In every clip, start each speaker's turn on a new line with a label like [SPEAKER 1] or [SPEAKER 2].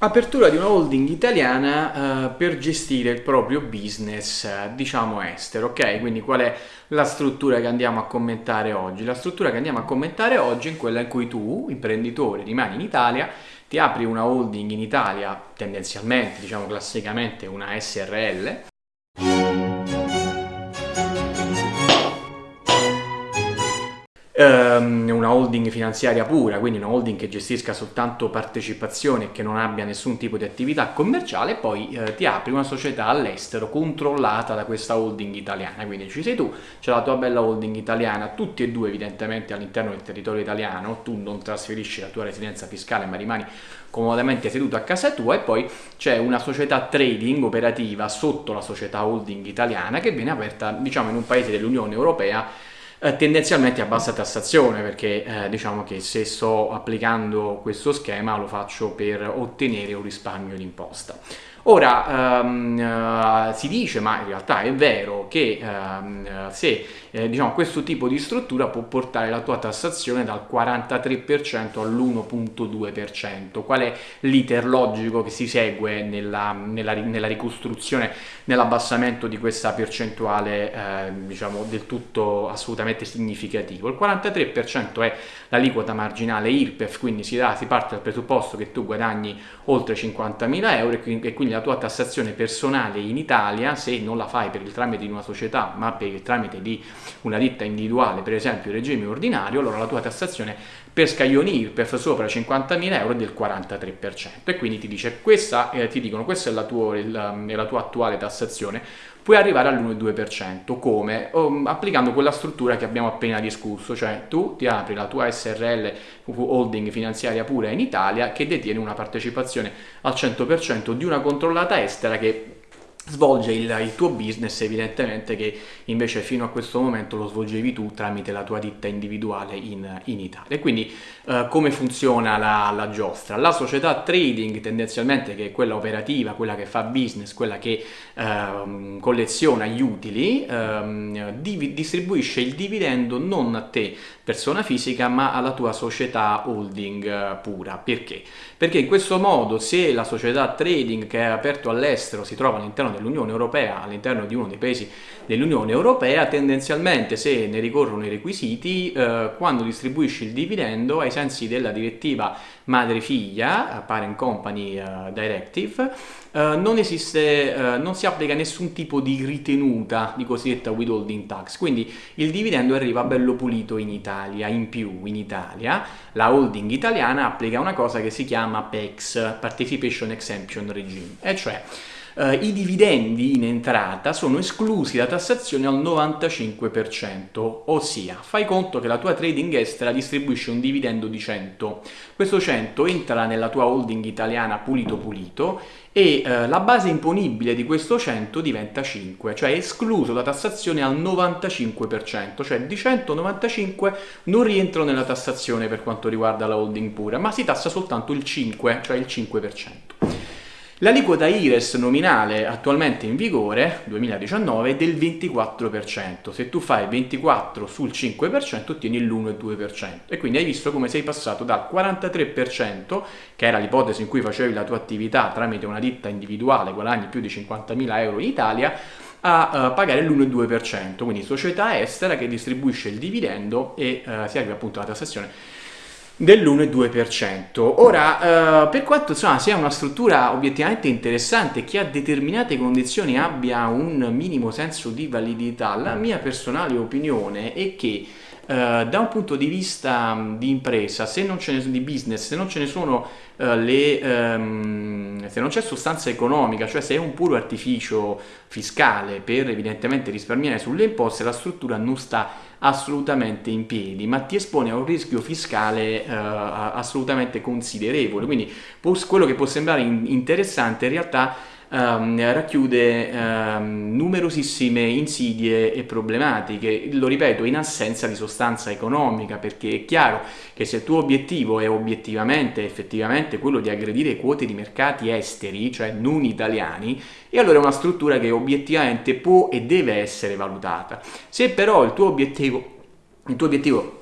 [SPEAKER 1] Apertura di una holding italiana uh, per gestire il proprio business, uh, diciamo estero, ok? Quindi qual è la struttura che andiamo a commentare oggi? La struttura che andiamo a commentare oggi è quella in cui tu, imprenditore, rimani in Italia, ti apri una holding in Italia, tendenzialmente, diciamo classicamente una SRL, ehm, una holding finanziaria pura, quindi una holding che gestisca soltanto partecipazioni e che non abbia nessun tipo di attività commerciale, poi eh, ti apri una società all'estero controllata da questa holding italiana, quindi ci sei tu, c'è la tua bella holding italiana, tutti e due evidentemente all'interno del territorio italiano, tu non trasferisci la tua residenza fiscale ma rimani comodamente seduto a casa tua e poi c'è una società trading operativa sotto la società holding italiana che viene aperta diciamo in un paese dell'Unione Europea eh, tendenzialmente a bassa tassazione perché eh, diciamo che se sto applicando questo schema lo faccio per ottenere un risparmio d'imposta. Ora um, uh, si dice, ma in realtà è vero, che um, se eh, diciamo, questo tipo di struttura può portare la tua tassazione dal 43% all'1.2%. Qual è l'iter logico che si segue nella, nella, nella ricostruzione, nell'abbassamento di questa percentuale eh, diciamo, del tutto assolutamente significativo? Il 43% è l'aliquota marginale IRPEF, quindi si, dà, si parte dal presupposto che tu guadagni oltre 50.000 euro e quindi la tua tassazione personale in Italia, se non la fai per il tramite di una società ma per il tramite di una ditta individuale, per esempio il regime ordinario, allora la tua tassazione per scaglioni IRPEF sopra 50.000 euro è del 43% e quindi ti, dice, questa, eh, ti dicono questa è la, tua, la, è la tua attuale tassazione, puoi arrivare all'1,2%. Come? Um, applicando quella struttura che abbiamo appena discusso, cioè tu ti apri la tua SRL holding finanziaria pura in Italia che detiene una partecipazione al 100% di una controllata estera che svolge il, il, tuo business evidentemente che invece fino a questo momento lo svolgevi tu tramite la tua ditta individuale in, in Italia. Quindi eh, come funziona la, la, giostra? La società trading tendenzialmente che è quella operativa, quella che fa business, quella che eh, colleziona gli utili, eh, distribuisce il dividendo non a te persona fisica ma alla tua società holding eh, pura. Perché? Perché in questo modo se la società trading che è aperto all'estero si trova all'interno dell'Unione Europea, all'interno di uno dei paesi dell'Unione Europea, tendenzialmente se ne ricorrono i requisiti, eh, quando distribuisci il dividendo ai sensi della direttiva madre-figlia, Parent Company uh, Directive, uh, non esiste, uh, non si applica nessun tipo di ritenuta di cosiddetta withholding tax, quindi il dividendo arriva bello pulito in Italia, in più in Italia. La holding italiana applica una cosa che si chiama PEX, Participation Exemption Regime, e cioè eh, i dividendi in entrata sono esclusi da tassazione al 95%, ossia fai conto che la tua trading estera distribuisce un dividendo di 100, questo 100 entra nella tua holding italiana pulito pulito e eh, la base imponibile di questo 100 diventa 5, cioè escluso da tassazione al 95%, cioè di 195 non rientro nella tassazione per quanto riguarda la holding pura, ma si tassa soltanto il 5, cioè il 5%. L'aliquota IRES nominale attualmente in vigore, 2019, è del 24%. Se tu fai 24 sul 5% ottieni l'1,2%. E quindi hai visto come sei passato dal 43%, che era l'ipotesi in cui facevi la tua attività tramite una ditta individuale, guadagni più di 50.000 euro in Italia, a uh, pagare l'1,2%, quindi società estera che distribuisce il dividendo e uh, si arriva appunto alla tassazione dell'1,2%. Ora, eh, per quanto insomma, sia una struttura obiettivamente interessante che a determinate condizioni abbia un minimo senso di validità, la mia personale opinione è che Uh, da un punto di vista um, di impresa, se non ce ne di business, se non ce ne sono uh, le, um, se non c'è sostanza economica, cioè se è un puro artificio fiscale per evidentemente risparmiare sulle imposte, la struttura non sta assolutamente in piedi, ma ti espone a un rischio fiscale uh, assolutamente considerevole. Quindi quello che può sembrare in interessante in realtà um, racchiude um, numerosissime insidie e problematiche, lo ripeto, in assenza di sostanza economica, perché è chiaro che se il tuo obiettivo è obiettivamente, effettivamente quello di aggredire quote di mercati esteri, cioè non italiani, e allora è una struttura che obiettivamente può e deve essere valutata. Se però il tuo obiettivo, il tuo obiettivo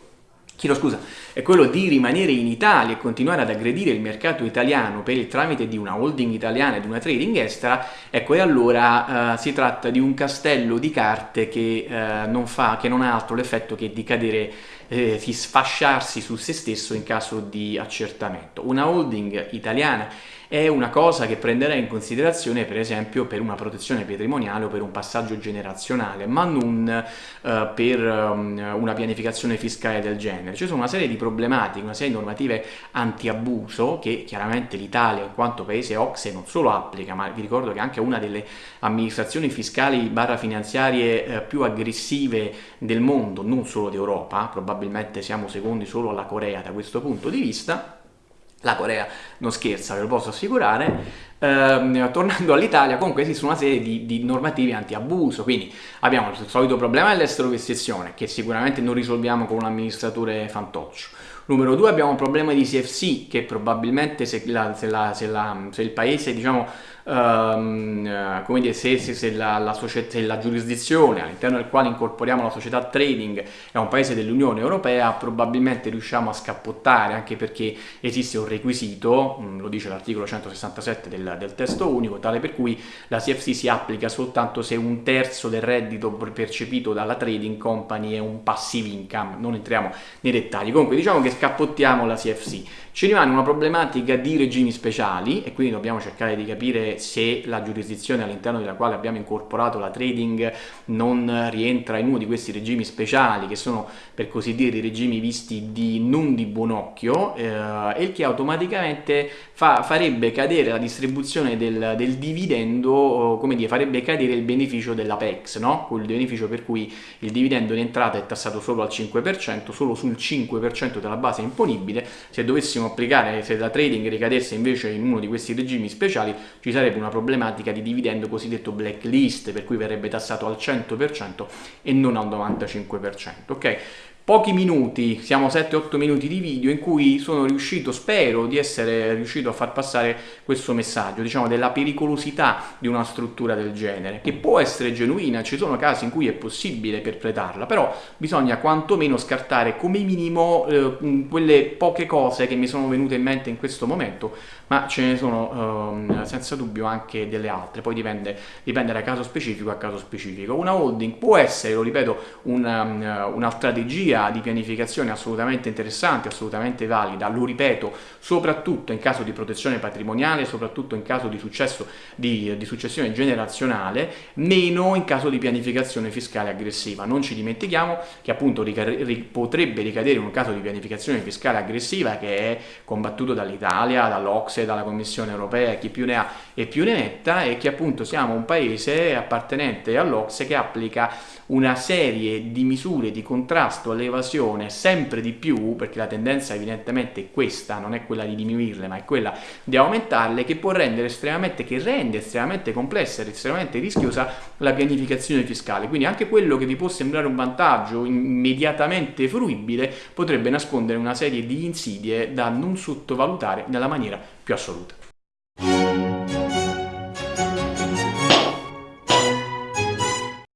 [SPEAKER 1] chiedo scusa, è quello di rimanere in Italia e continuare ad aggredire il mercato italiano per il tramite di una holding italiana e di una trading estera, ecco e allora eh, si tratta di un castello di carte che, eh, non fa, che non ha altro l'effetto che di cadere eh, di sfasciarsi su se stesso in caso di accertamento. Una holding italiana è una cosa che prenderei in considerazione per esempio per una protezione patrimoniale o per un passaggio generazionale, ma non eh, per um, una pianificazione fiscale del genere. Ci sono una serie di problematiche, una serie di normative anti-abuso che chiaramente l'Italia in quanto paese OXE non solo applica, ma vi ricordo che è anche una delle amministrazioni fiscali barra finanziarie eh, più aggressive del mondo, non solo d'Europa, probabilmente siamo secondi solo alla Corea da questo punto di vista, la Corea non scherza, ve lo posso assicurare. Eh, tornando all'Italia, comunque esistono una serie di, di normative anti-abuso, quindi abbiamo il solito problema dell'estero vestizione, che sicuramente non risolviamo con un amministratore fantoccio. Numero due abbiamo un problema di CFC, che probabilmente se, la, se, la, se, la, se il paese diciamo, um, come dire, se, se, se, la, la, se la giurisdizione all'interno del quale incorporiamo la società trading è un paese dell'Unione Europea, probabilmente riusciamo a scappottare anche perché esiste un requisito, mm, lo dice l'articolo 167 del, del testo unico, tale per cui la CFC si applica soltanto se un terzo del reddito percepito dalla trading company è un passive income, non entriamo nei dettagli. Comunque diciamo che scappottiamo la CFC. Ci rimane una problematica di regimi speciali e quindi dobbiamo cercare di capire se la giurisdizione all'interno della quale abbiamo incorporato la trading non rientra in uno di questi regimi speciali che sono per così dire i regimi visti di non di buon occhio eh, il che automaticamente fa, farebbe cadere la distribuzione del, del dividendo, come dire, farebbe cadere il beneficio dell'Apex, no? quel beneficio per cui il dividendo in entrata è tassato solo al 5%, solo sul 5% della base imponibile, se dovessimo applicare, se la trading ricadesse invece in uno di questi regimi speciali, ci sarebbe una problematica di dividendo cosiddetto blacklist, per cui verrebbe tassato al 100% e non al 95%. Ok? pochi minuti, siamo 7-8 minuti di video in cui sono riuscito, spero di essere riuscito a far passare questo messaggio, diciamo della pericolosità di una struttura del genere, che può essere genuina, ci sono casi in cui è possibile perpetrarla, però bisogna quantomeno scartare come minimo eh, quelle poche cose che mi sono venute in mente in questo momento, ma ce ne sono eh, senza dubbio anche delle altre, poi dipende, dipende da caso specifico a caso specifico. Una holding può essere, lo ripeto, una, una strategia di pianificazione assolutamente interessante, assolutamente valida, lo ripeto, soprattutto in caso di protezione patrimoniale, soprattutto in caso di successo di, di successione generazionale, meno in caso di pianificazione fiscale aggressiva. Non ci dimentichiamo che appunto potrebbe ricadere in un caso di pianificazione fiscale aggressiva che è combattuto dall'Italia, dall'Ocse, dalla Commissione europea, chi più ne ha e più ne metta e che appunto siamo un paese appartenente all'Ocse che applica una serie di misure di contrasto alle l'evasione sempre di più, perché la tendenza evidentemente è questa, non è quella di diminuirle, ma è quella di aumentarle, che può rendere estremamente, che rende estremamente complessa ed estremamente rischiosa la pianificazione fiscale. Quindi anche quello che vi può sembrare un vantaggio immediatamente fruibile potrebbe nascondere una serie di insidie da non sottovalutare nella maniera più assoluta.